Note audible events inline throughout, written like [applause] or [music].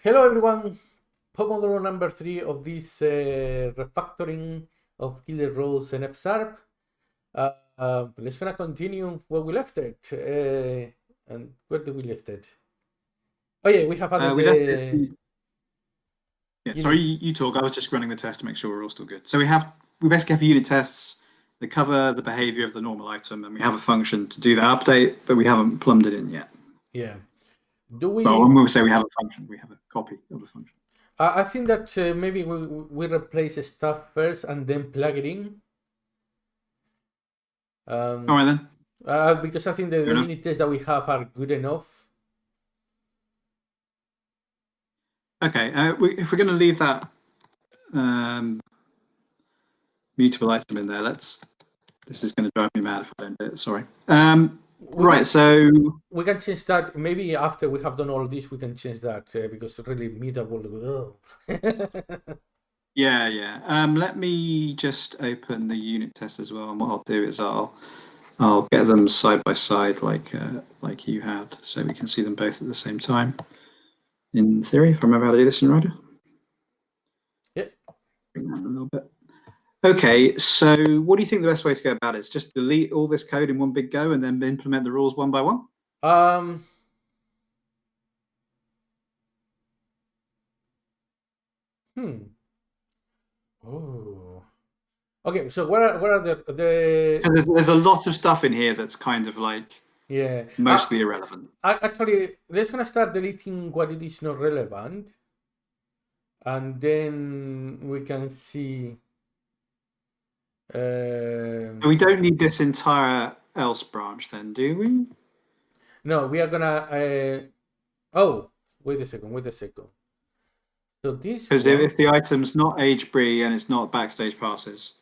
Hello everyone, Pomodoro number three of this uh, refactoring of Gilded Rose and FSharp. Uh, uh, let's gonna continue where we left it. Uh, and where did we left it? Oh yeah, we have added Uh, we the, Yeah, sorry, you, you talk. I was just running the test to make sure we're all still good. So we have we basically have unit tests that cover the behavior of the normal item, and we have a function to do the update, but we haven't plumbed it in yet. yeah. Do we? Well, when we say we have a function, we have a copy of a function. I I think that uh, maybe we we replace stuff first and then plug it in. Um, All right then. uh, because I think the, Fair unit tests that we have are good enough. Okay, uh, we, if we're going to leave that um, mutable item in there, let's. This is going to drive me mad if I don't do it. Sorry. Um, right. So we can change that maybe after we have done all this we can change that uh, because really mutable [laughs] Yeah, yeah. Um, let me just open the unit test as well. And what I'll do is I'll I'll get them side by side like uh, like you had, so we can see them both at the same time. In theory, if I remember how to do this in Rider. Yep. Bring that a little bit. Okay, so what do you think the best way to go about it is? Just delete all this code in one big go and then implement the rules one by one? um hmm oh okay so what are what are the the there's, there's a lot of stuff in here that's kind of like yeah mostly irrelevant. A- actually let's gonna start deleting what it is not relevant and then we can see um, We don't need this entire else branch then, do we? No, we are gonna. Uh... Oh, wait a second. Wait a second. So this. Because one- if the item's not age brie and it's not backstage passes,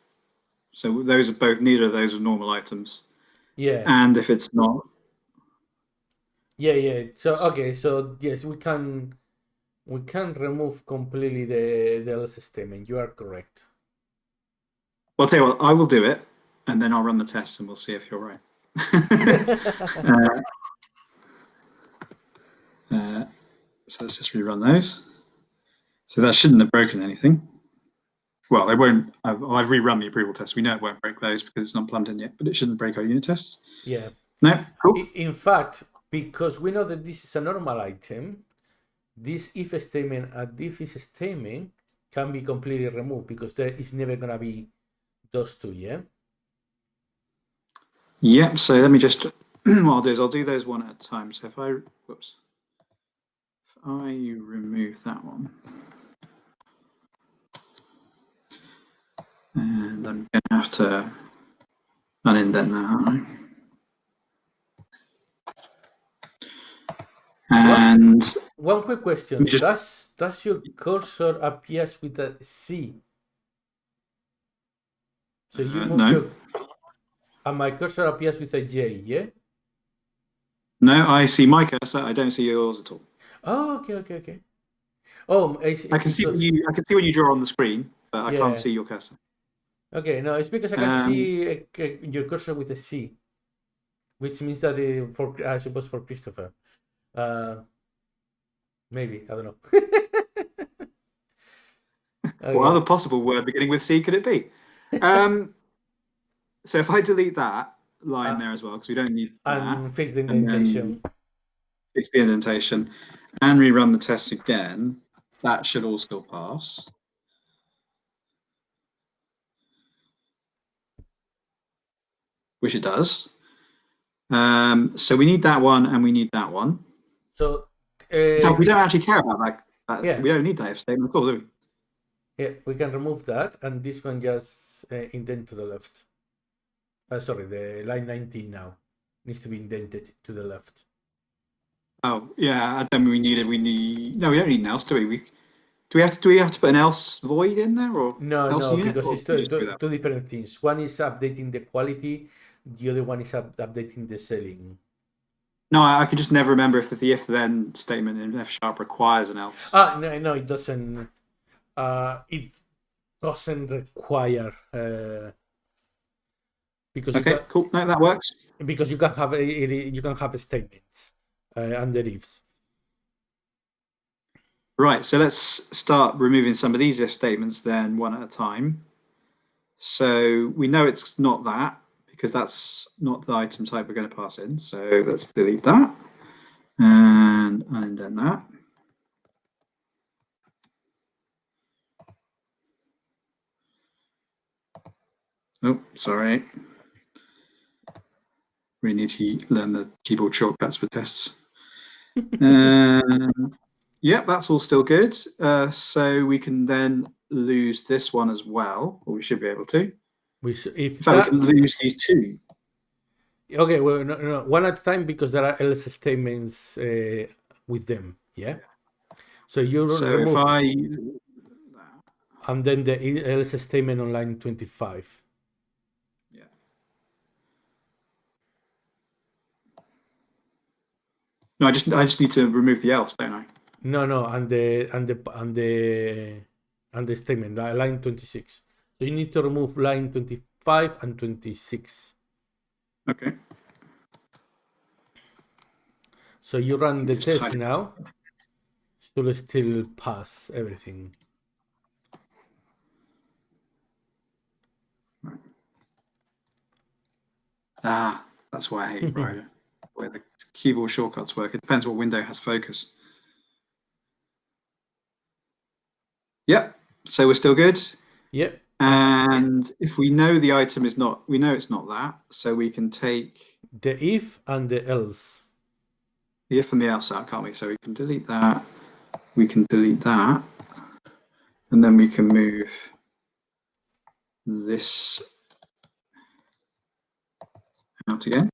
so those are both neither of those are normal items. Yeah, And if it's not, yeah, yeah. So okay, so yes, we can. We can remove completely the the else statement. You are correct. Well, I'll tell you what, I will do it, and then I'll run the test, and we'll see if you're right. [laughs] uh, uh, so let's just rerun those. So that shouldn't have broken anything. Well, they won't. I've, I've rerun the approval test. We know it won't break those because it's not plumbed in yet, but it shouldn't break our unit tests. Yeah. No, cool. In fact, because we know that this is a normal item, this if statement and this if statement can be completely removed because there is never gonna be those two. Yeah. Yep. So let me just. [clears throat] what I'll do is I'll do those one at a time. So if I, whoops, if I remove that one, and I'm going to have to unindent that, aren't I? And One quick question: just- Does does your cursor appears with a C? So you Uh, move no. your, and my cursor appears with a J. Yeah. no, I see my cursor. I don't see yours at all. Oh, okay, okay, okay. Oh, it's, I it's can see when because- you. I can see when you draw on the screen, but I Yeah. can't see your cursor. Okay, no, it's because I can Um, see uh, c- your cursor with a C, which means that uh, for I suppose for Christopher, uh, maybe I don't know. [laughs] Okay. What other possible word beginning with C could it be? Um, so if I delete that line Uh, there as well, because we don't need that, and fix the indentation. fix the indentation, and rerun the test again, that should all still pass. Which it does. Um, so we need that one and we need that one. So, uh, fact, we don't actually care about that. that Yeah. We don't need that if statement at all, do we? Yeah, we can remove that, and this one just uh, indent to the left. Uh, sorry, the line 19 now needs to be indented to the left. Oh yeah, I don't mean we need it. We need no, we don't need an else, do we? we do we have to do we have to put an else void in there or No, no, unit, because it's can two, two, different things. One is updating the quality, the other one is up, updating the selling. No, I, I could just never remember if the if then statement in F sharp requires an else. Ah, no, no, it doesn't. Uh, it doesn't require uh, because you Okay, can, cool. No, that works. because you can have a, you can have statements uh, under ifs. Right, so let's start removing some of these if statements then one at a time. So we know it's not that because that's not the item type we're going to pass in. So let's delete that and indent that. Oh, sorry. We need to learn the keyboard shortcuts for tests. [laughs] um, Yep, that's all still good. Uh, so we can then lose this one as well, or we should be able to. We should, if fact, that, we can lose these two. okay, well, no, no, one at a time because there are else statements uh, with them. Yeah. So you So remove, if I, and then the else statement on line twenty-five. yeah. No, I just I just need to remove the else, don't I? No, no, and the and the and the and the statement line twenty-six. So you need to remove line twenty-five and twenty-six. Okay. So you run the Just test now. Should still pass everything. Ah, that's why I hate [laughs] Rider, where the keyboard shortcuts work. It depends what window has focus. Yep. So we're still good. Yep. And if we know the item is not, we know it's not that, so we can take The if and the else. the if and the else out, can't we? So we can delete that, we can delete that, and then we can move this out again.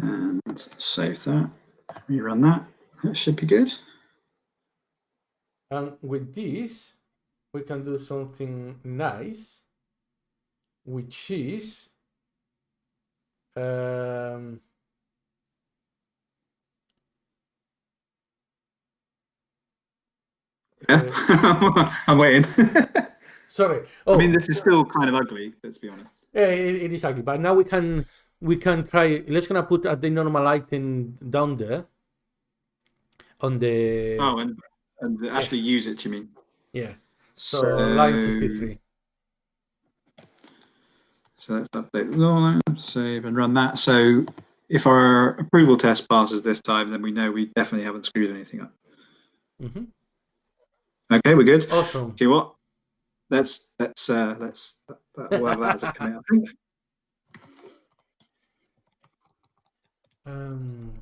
And save that, rerun that. That should be good. And with this, we can do something nice, which is um, Yeah, uh, [laughs] I'm waiting. [laughs] sorry. Oh, I mean, this is still kind of ugly. Let's be honest. Yeah, it, it is ugly, but now we can we can try. Let's gonna put the normal item down there on the Oh, and and actually use it. You mean? yeah. So, line sixty-three. So let's update the line, save and run that. So if our approval test passes this time, then we know we definitely haven't screwed anything up. hmm Okay, we're good. Awesome. See what? Let's let's uh let's we'll have that as a I think. Um,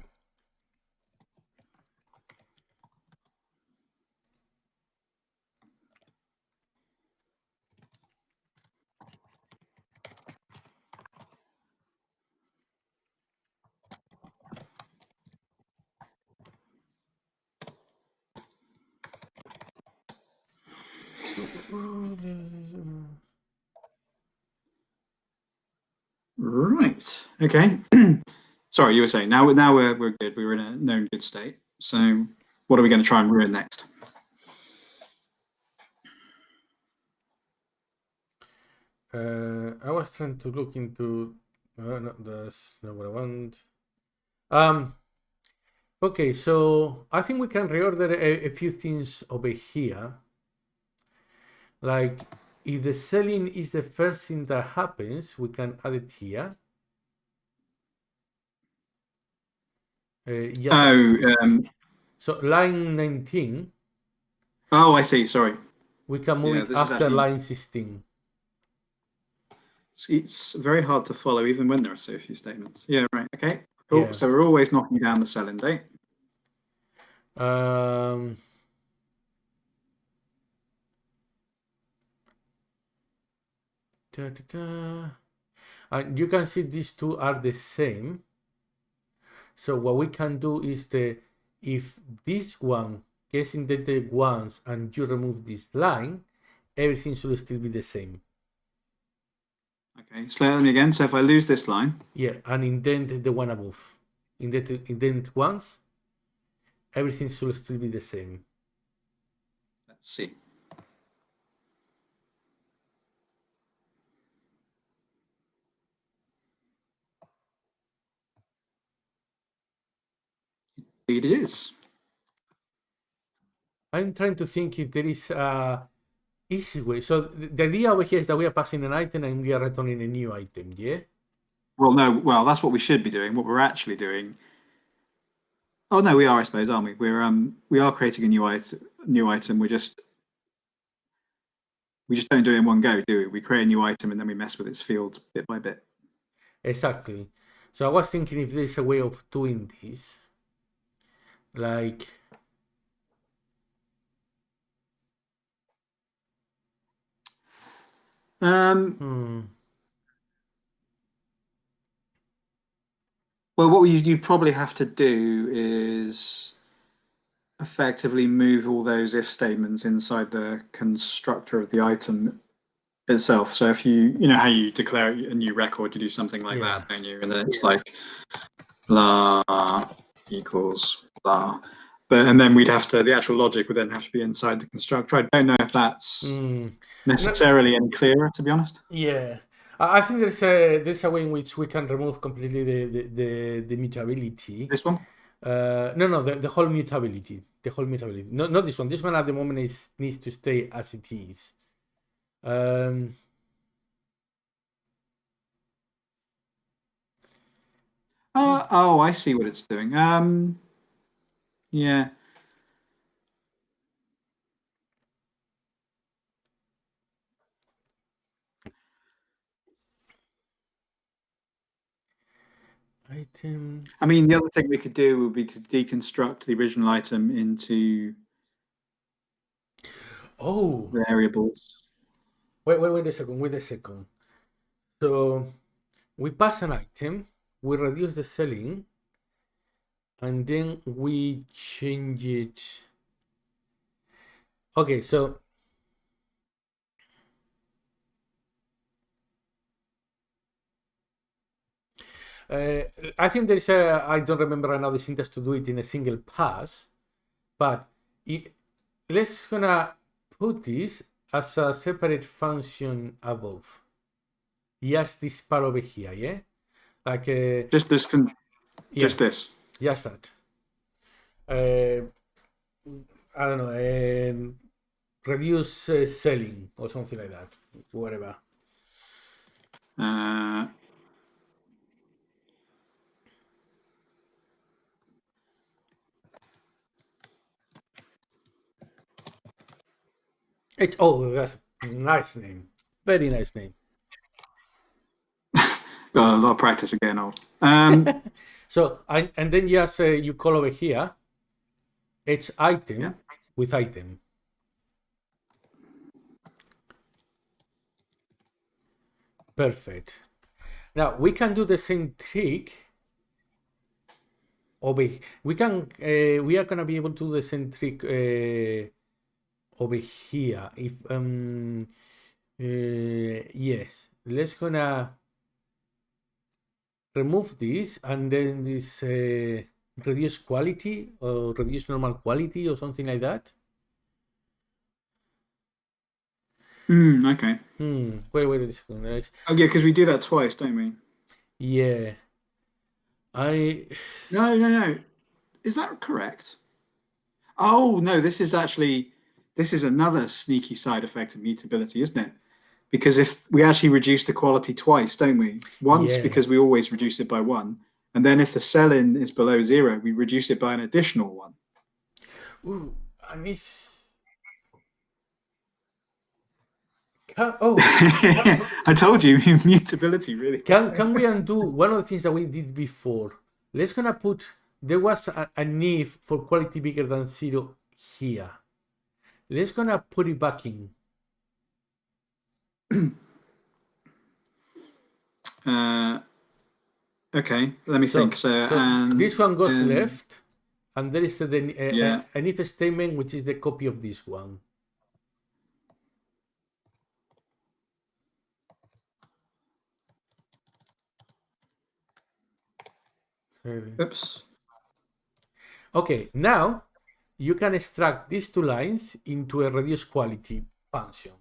Right. Okay. [clears throat] Sorry, you were saying now now we're we're good. We were in a known good state. So what are we going to try and ruin next? Uh, I was trying to look into. Uh, no, that's not what I want. Um. Okay, so I think we can reorder a, a few things over here. Like, if the selling is the first thing that happens, we can add it here. Uh, yeah. Oh, um, So line 19, oh, I see. Sorry. we can move Yeah, it after actually- line 16. It's, it's very hard to follow even when there are so few statements. Yeah, right. Okay. Cool. Yeah. So we're always knocking down the selling date. Um, da, da, da. And you can see these two are the same. So what we can do is the if this one gets indented once and you remove this line, everything should still be the same. Okay. Slow me again. So if I lose this line, Yeah, and indent the one above. Indent indent once, everything should still be the same. let's see. It is. I'm trying to think if there is a easy way. So the idea over here is that we are passing an item and we are returning a new item, yeah? Well, no, well, that's what we should be doing. What we're actually doing. Oh no, we are, I suppose, aren't we? We're um, we are creating a new item. New item. We're just we just don't do it in one go, do we? We create a new item and then we mess with its fields bit by bit. Exactly. So I was thinking if there is a way of doing this, like Um, hmm, well, what you you probably have to do is effectively move all those if statements inside the constructor of the item itself. So if you you know how you declare a new record, you do something like Yeah. that, don't you? And then it's like blah equals But and then we'd have to the actual logic would then have to be inside the constructor. I don't know if that's hmm. necessarily any clearer, to be honest. Yeah, I I think there's a there's a way in which we can remove completely the the, the, the mutability. This one. Uh, no, no, the, the whole mutability, the whole mutability. No, not this one. This one at the moment is needs to stay as it is. Um, Uh, oh, I see what it's doing. Um, yeah. item. I mean, the other thing we could do would be to deconstruct the original item into Oh, variables. wait, wait, wait a second. Wait a second. So we pass an item, we reduce the selling, and then we change it. Okay, so Uh, I think there is a, I don't remember right now the syntax to do it in a single pass, but it, let's gonna put this as a separate function above. Yes, this part over here, yeah? Like, uh, Just this, con- yeah, just this. Just that. Uh, I don't know, um, reduce uh, selling or something like that, whatever. Uh, It, oh, that's a nice name. Very nice name. got a lot of practice again. Old. Um, [laughs] So, and, and then just uh, you call over here, it's item Yeah. with item. Perfect. Now we can do the same trick over. We can. Uh, we are gonna be able to do the same trick uh, over here. If um, uh, yes, let's gonna remove this and then this uh, reduce quality or reduce normal quality or something like that. hmm, okay. Hmm. Wait, wait a second. guys. Oh yeah, because we do that twice, don't we? Yeah. I. [sighs] No, no, no. Is that correct? Oh no, this is actually this is another sneaky side effect of mutability, isn't it? Because if we actually reduce the quality twice, don't we? Once Yeah. because we always reduce it by one, and then if the sell-in is below zero, we reduce it by an additional one. Ooh, it's. Can, oh, [laughs] I told you, [laughs] mutability really. can can we undo one of the things that we did before? Let's gonna put there was a, a need for quality bigger than zero here. Let's gonna put it back in. [clears throat] Uh, okay, let me So, think. So, so and this one goes um, left, and there is a, the- a, Yeah. a, an if statement which is the copy of this one. Oops. Okay, now you can extract these two lines into a reduced quality function.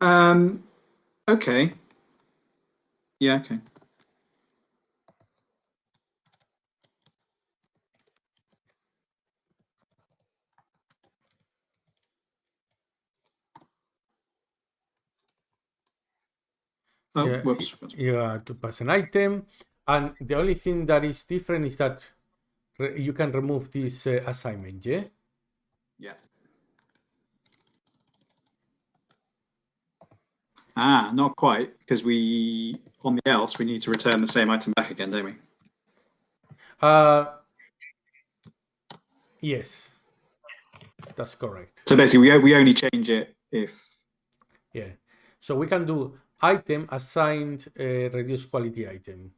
Um, okay. Yeah, okay. Oh, yeah, whoops. you have to pass an item, and the only thing that is different is that re- you can remove this uh, assignment. Yeah. Yeah. Ah, not quite, because we on the else we need to return the same item back again, don't we? Uh, yes, that's correct. So basically, we we only change it if Yeah. So we can do item assigned uh, reduced quality item.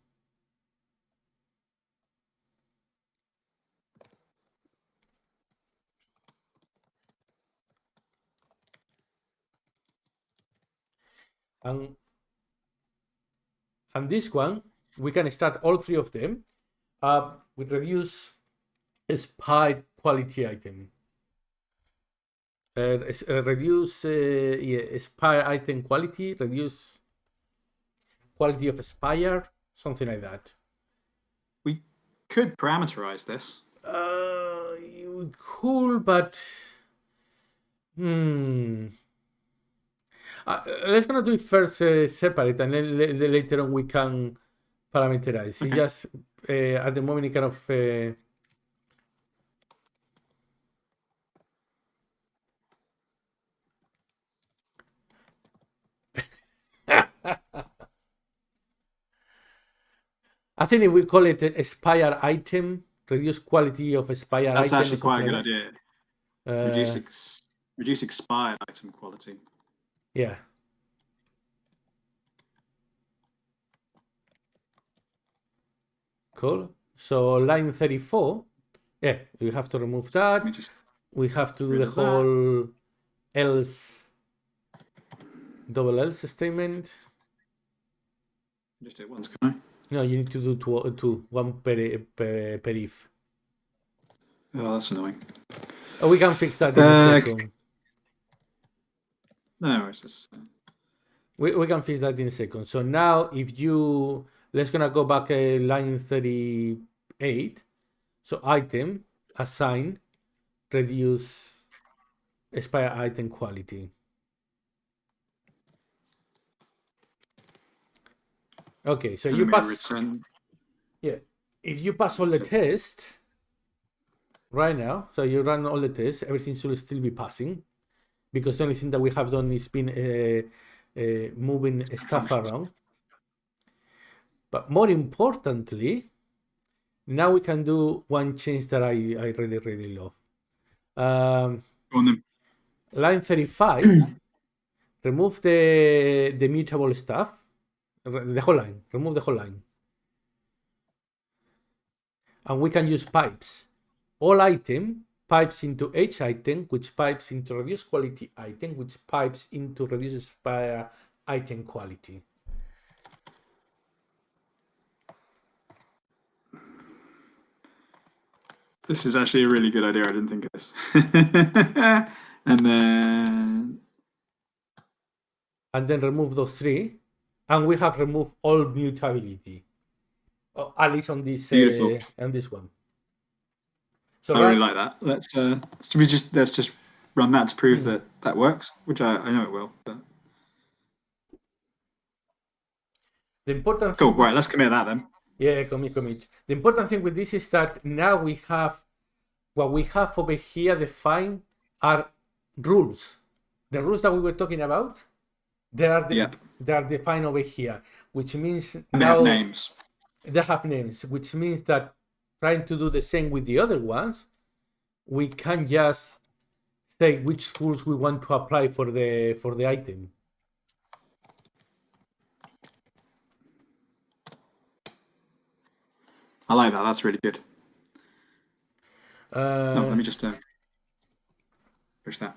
And, and this one, we can start all three of them uh, with reduce spy quality item. Uh, uh, reduce uh, yeah, spire item quality, reduce quality of spire, something like that. we could parameterize this. Uh, you but hmm. Uh, let's gonna do it first uh, separate, and then la- la- later on we can parameterize. It's just uh, at the moment it kind of. Uh, [laughs] I think if we call it a spire item, reduce quality of spire That's item. or actually quite a good idea. that. Reduce Uh, ex- reduce expired item quality. Yeah. Cool. So line 34, yeah, we have to remove that. Let me just We have to do the of that. whole else, double else statement. just do it once, can I? No, you need to do two, two one per, per, per if. Oh, that's annoying. Oh, we can fix that in a Uh, second. No, it's just uh, We, we can fix that in a second. So now if you, let's gonna go back uh, line 38. So item, assign, reduce expire item quality. Okay, so you pass, return. yeah, if you pass all the tests right now, so you run all the tests, everything should still be passing because the only thing that we have done is been uh, uh, moving stuff [laughs] around. But more importantly, now we can do one change that I, I really, really love. Um, on line 35, [clears throat] remove the, the mutable stuff, the whole line, remove the whole line. And we can use pipes. All item pipes into H item, which pipes into reduce quality item, which pipes into reduce expire item quality. This is actually a really good idea. I didn't think of this. [laughs] and then and then remove those three, and we have removed all mutability, oh, at least on this uh, on this one. So I right- really like that. Let's uh, we just let's just run that to prove Hmm. that that works, which I, I know it will. But the important cool. thing, Right, let's commit that then. yeah, commit, commit. The important thing with this is that now we have what we have over here defined are rules. The rules that we were talking about, they are the, Yep. they are defined over here, which means And they now have names. they have names, which means that trying to do the same with the other ones, we can just say which rules we want to apply for the for the item. I like that. That's really good. Uh, Oh, let me just uh, push that.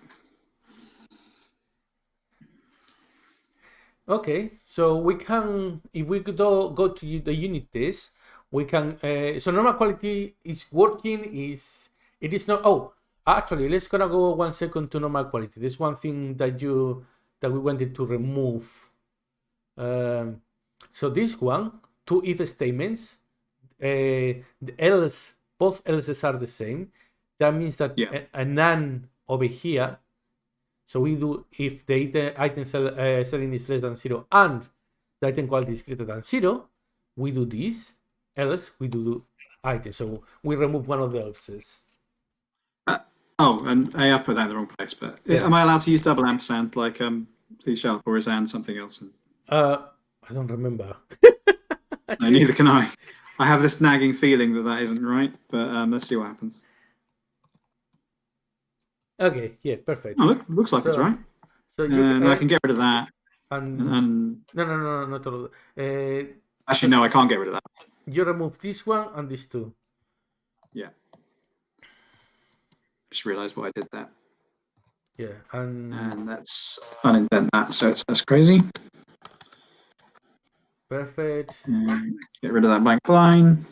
Okay, so we can, if we could all go to the unit test, we can, uh, so normal quality is working, is, it is not, oh, actually, let's gonna go one second to normal quality. There's one thing that you that we wanted to remove. Um, so this one, two if statements, uh, the else, both else's are the same. That means that Yeah. a, a none over here. So we do if the item, item sell, uh, selling is less than zero and the item quality is greater than zero, we do this. Else we do the item. So we remove one of the else's. Oh, and I have put that in the wrong place. But Yeah. am I allowed to use double ampersand like um, please sharp, or is and something else? Uh, I don't remember. [laughs] No, neither can I. I have this nagging feeling that that isn't right, but um, let's see what happens. Okay, yeah, perfect. Oh, look, looks like it's right. So you I uh, can get rid of that. and And, and no, no, no, no, not all. Uh, actually, no, I can't get rid of that. You remove this one and these two. Yeah. Just realised why I did that. Yeah, and And let's unindent that. So it's that's crazy. perfect. And get rid of that blank line.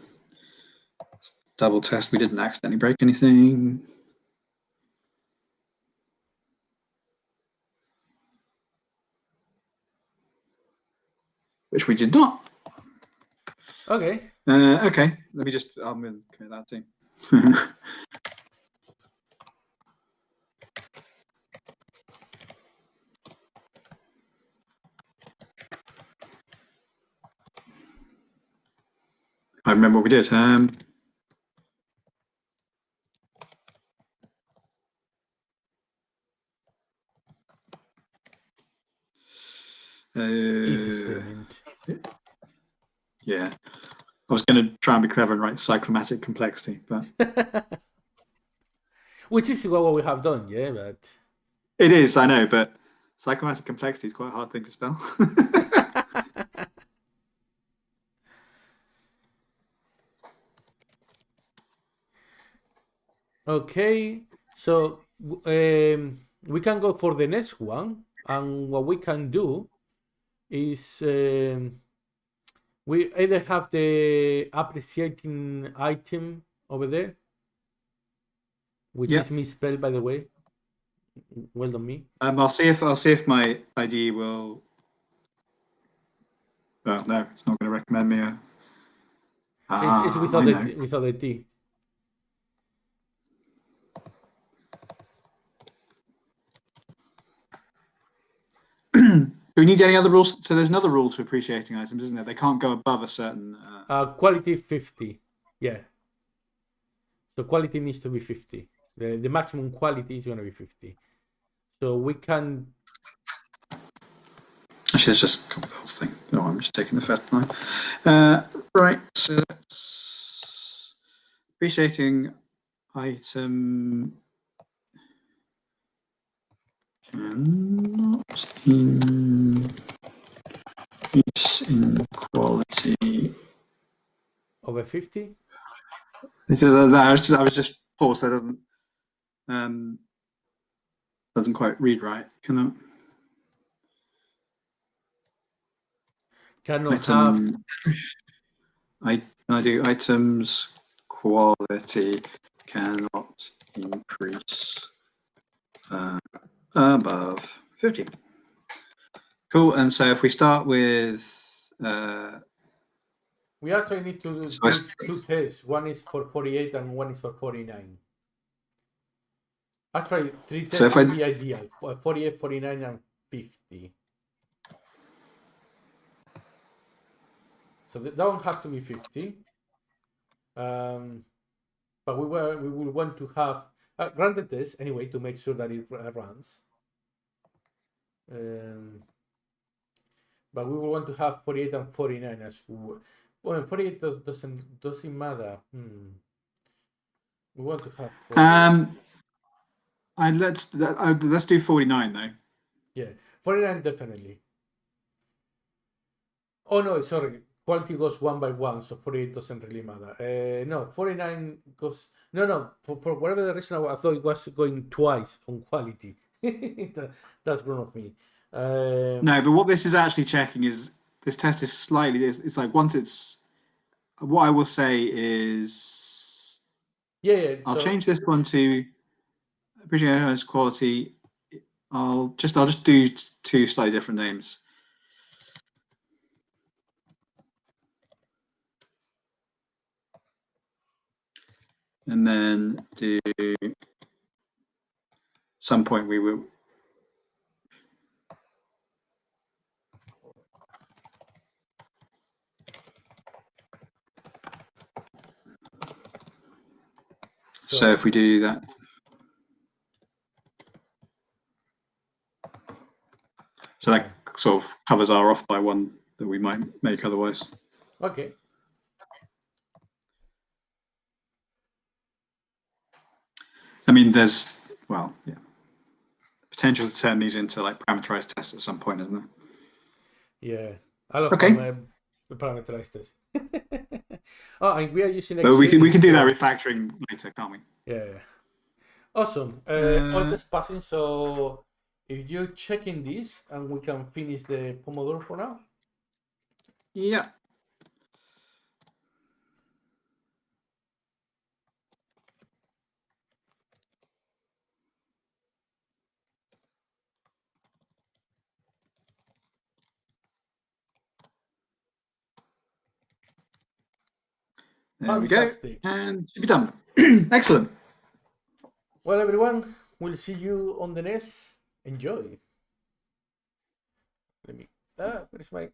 Let's double test we didn't accidentally break anything. Which we did not. Okay, Uh, okay, let me just, I'm going to commit that too. [laughs] I remember what we did. Um, if uh, statement. yeah, I was going to try and be clever and write cyclomatic complexity, but [laughs] Which is what we have done, yeah, but it is, I know, but cyclomatic complexity is quite a hard thing to spell. [laughs] okay. So um, we can go for the next one, and what we can do is um, we either have the appreciating item over there, which Yeah. is misspelled, by the way. Well done, me. Um, I'll see if I'll see if my ID will. Oh no, it's not going to recommend me. A... Ah, it's, it's without the without the T. Do we need any other rules? So there's another rule to appreciating items, isn't there? They can't go above a certain. Uh, Uh, quality 50. Yeah. So quality needs to be 50. The, the maximum quality is going to be 50. So we can. Actually, let's just copy the whole thing. No, I'm just taking the first line. Uh, right. So appreciating item cannot in quality. Over 50? So that- I was just, I was just paused. That doesn't um, doesn't quite read right. Can I? Cannot have. Item, I, I do items quality cannot increase uh, above 50. Cool. And so if we start with, uh, We actually need to do So two tests. One is for 48 and one is for 49. Actually, three tests So if would I- be ideal. for 48, 49, and 50. So that one has to be 50. Um, but we were we will want to have uh, the test anyway to make sure that it runs. Um, but we will want to have 48 and 49 as well. Well, 48 does, doesn't doesn't matter. Hmm. We want to have 48. um, I let's that, uh, let's do 49 though. Yeah, 49 definitely. Oh no, sorry. Quality goes one by one, so 48 doesn't really matter. Uh, no, 49 goes. No, no. For, for whatever the reason, I thought it was going twice on quality. [laughs] That- That's wrong of me. Um, No, but what this is actually checking is this test is slightly. It's, it's like once it's. What I will say is yeah, yeah. I'll so- change this one to appreciate its quality I'll just I'll just do two slightly different names. And then do some point we will so if we do that So that sort of covers our off by one that we might make otherwise. Okay. I mean, there's, well, yeah, potential to turn these into like parameterized tests at some point, isn't there? Yeah. I love Okay. the parameterized test. [laughs] oh, and we are using But we can, we can do that refactoring later, can't we? Yeah. Awesome. Uh, all Uh, this passing. So if you're checking this and we can finish the Pomodoro for now. Yeah. There we go. Fantastic. And should be done. [clears throat] Excellent. Well, everyone, we'll see you on the next. Enjoy. Let me. Ah, where's my